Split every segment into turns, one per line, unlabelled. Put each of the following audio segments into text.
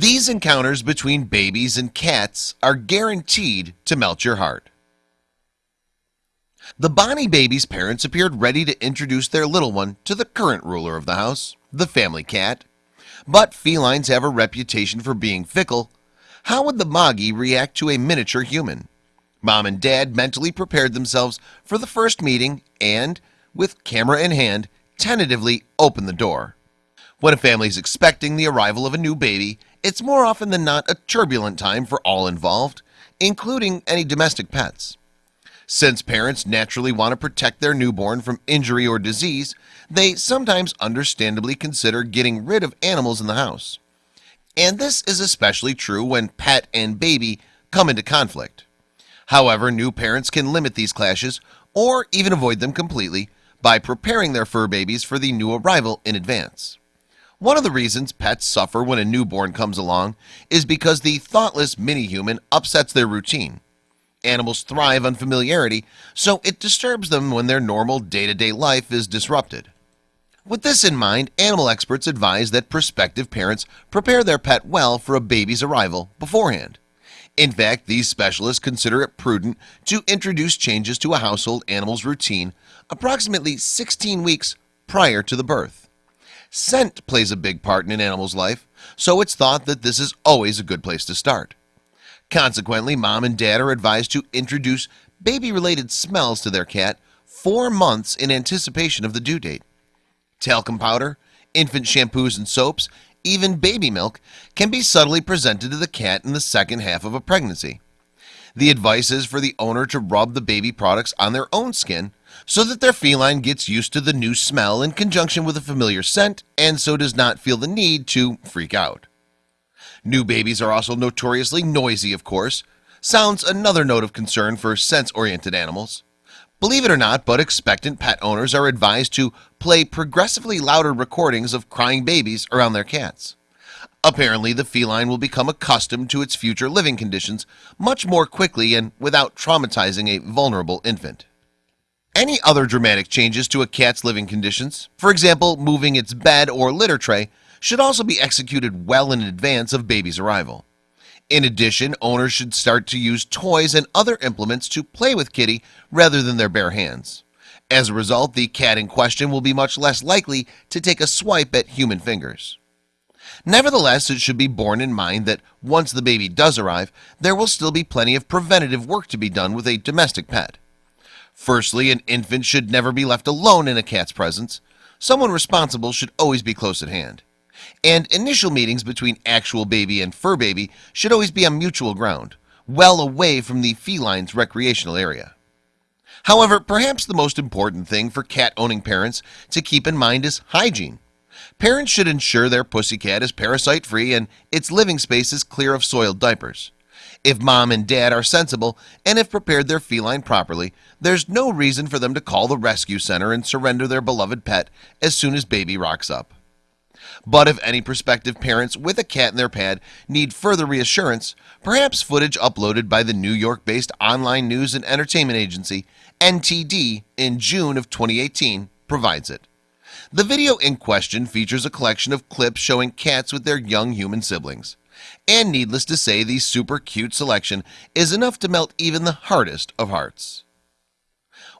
These encounters between babies and cats are guaranteed to melt your heart. The Bonnie baby's parents appeared ready to introduce their little one to the current ruler of the house the family cat. But felines have a reputation for being fickle. How would the Moggy react to a miniature human? Mom and dad mentally prepared themselves for the first meeting and with camera in hand tentatively opened the door. When a family is expecting the arrival of a new baby It's more often than not a turbulent time for all involved including any domestic pets. Since parents naturally want to protect their newborn from injury or disease They sometimes understandably consider getting rid of animals in the house. And this is especially true when pet and baby come into conflict. However, new parents can limit these clashes or even avoid them completely by preparing their fur babies for the new arrival in advance One of the reasons pets suffer when a newborn comes along is because the thoughtless mini-human upsets their routine. Animals thrive on familiarity So it disturbs them when their normal day-to-day -day life is disrupted. With this in mind animal experts advise that prospective parents prepare their pet well for a baby's arrival beforehand. In fact these specialists consider it prudent to introduce changes to a household animals routine approximately 16 weeks prior to the birth scent plays a big part in an animal's life so it's thought that this is always a good place to start. Consequently mom and dad are advised to introduce baby related smells to their cat four months in anticipation of the due date. Talcum powder infant shampoos and soaps even baby milk can be subtly presented to the cat in the second half of a pregnancy. The advice is for the owner to rub the baby products on their own skin so that their feline gets used to the new smell in conjunction with a familiar scent and so does not feel the need to freak out. New babies are also notoriously noisy of course. Sounds another note of concern for sense-oriented animals. Believe it or not, but expectant pet owners are advised to play progressively louder recordings of crying babies around their cats. Apparently the feline will become accustomed to its future living conditions much more quickly and without traumatizing a vulnerable infant Any other dramatic changes to a cat's living conditions? For example moving its bed or litter tray should also be executed well in advance of baby's arrival. In addition owners should start to use toys and other implements to play with kitty rather than their bare hands. As a result the cat in question will be much less likely to take a swipe at human fingers. Nevertheless, it should be borne in mind that once the baby does arrive there will still be plenty of preventative work to be done with a domestic pet Firstly an infant should never be left alone in a cat's presence. Someone responsible should always be close at hand. And initial meetings between actual baby and fur baby should always be on mutual ground well away from the felines recreational area. However, perhaps the most important thing for cat owning parents to keep in mind is hygiene. Parents should ensure their pussycat is parasite free and its living space is clear of soiled diapers if mom and dad are sensible and have prepared their feline properly There's no reason for them to call the rescue center and surrender their beloved pet as soon as baby rocks up. But if any prospective parents with a cat in their pad need further reassurance Perhaps footage uploaded by the New York based online news and entertainment agency NTD in June of 2018 provides it. The video in question features a collection of clips showing cats with their young human siblings and needless to say the super cute selection is enough to melt even the hardest of hearts.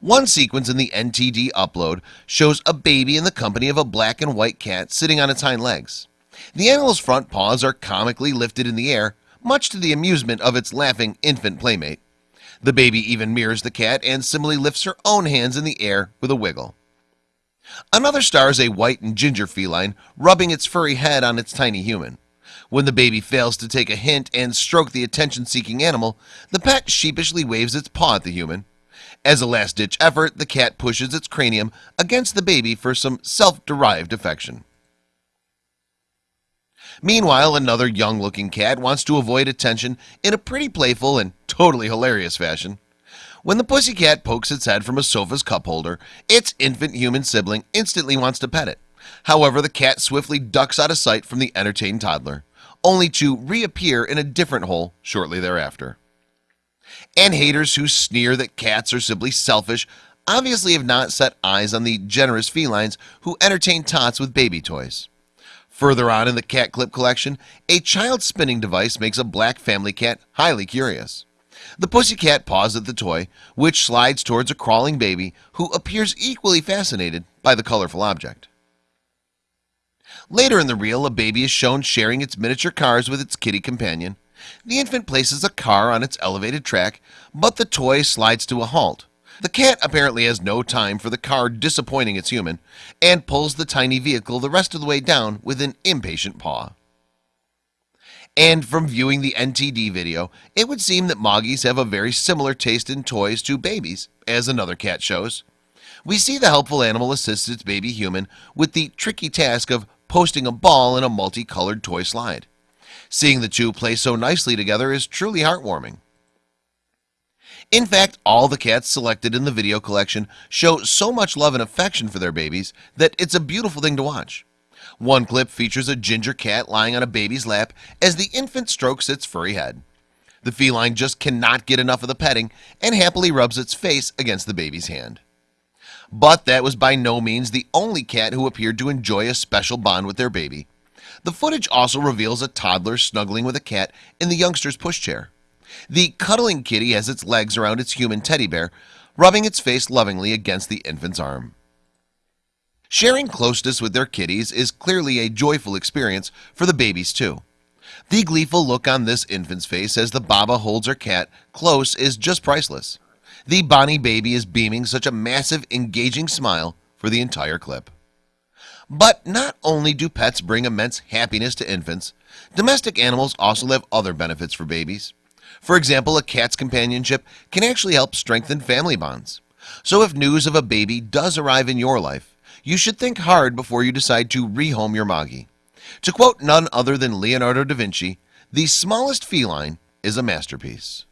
One sequence in the NTD upload shows a baby in the company of a black and white cat sitting on its hind legs. The animal's front paws are comically lifted in the air much to the amusement of its laughing infant playmate. The baby even mirrors the cat and similarly lifts her own hands in the air with a wiggle. Another star is a white and ginger feline rubbing its furry head on its tiny human when the baby fails to take a hint and stroke the attention-seeking animal the pet sheepishly waves its paw at the human. As a last-ditch effort the cat pushes its cranium against the baby for some self-derived affection. Meanwhile another young-looking cat wants to avoid attention in a pretty playful and totally hilarious fashion. When the pussycat pokes its head from a sofa's cup holder its infant human sibling instantly wants to pet it. However, the cat swiftly ducks out of sight from the entertained toddler only to reappear in a different hole shortly thereafter. And haters who sneer that cats are simply selfish obviously have not set eyes on the generous felines who entertain tots with baby toys. Further on in the cat clip collection a child spinning device makes a black family cat highly curious. The pussycat paws at the toy which slides towards a crawling baby who appears equally fascinated by the colorful object Later in the reel a baby is shown sharing its miniature cars with its kitty companion. The infant places a car on its elevated track, but the toy slides to a halt. The cat apparently has no time for the car disappointing its human and pulls the tiny vehicle the rest of the way down with an impatient paw. And from viewing the NTD video it would seem that Moggies have a very similar taste in toys to babies as another cat shows. We see the helpful animal assists its baby human with the tricky task of posting a ball in a multicolored toy slide. Seeing the two play so nicely together is truly heartwarming. In fact all the cats selected in the video collection show so much love and affection for their babies that it's a beautiful thing to watch. One clip features a ginger cat lying on a baby's lap as the infant strokes its furry head. The feline just cannot get enough of the petting and happily rubs its face against the baby's hand but that was by no means the only cat who appeared to enjoy a special bond with their baby. The footage also reveals a toddler snuggling with a cat in the youngster's pushchair. The cuddling kitty has its legs around its human teddy bear rubbing its face lovingly against the infant's arm. Sharing closeness with their kitties is clearly a joyful experience for the babies too. The gleeful look on this infant's face as the Baba holds her cat close is just priceless The Bonnie baby is beaming such a massive engaging smile for the entire clip. But not only do pets bring immense happiness to infants Domestic animals also have other benefits for babies. For example a cat's companionship can actually help strengthen family bonds. So if news of a baby does arrive in your life You should think hard before you decide to rehome your Moggy. To quote none other than Leonardo da Vinci the smallest feline is a masterpiece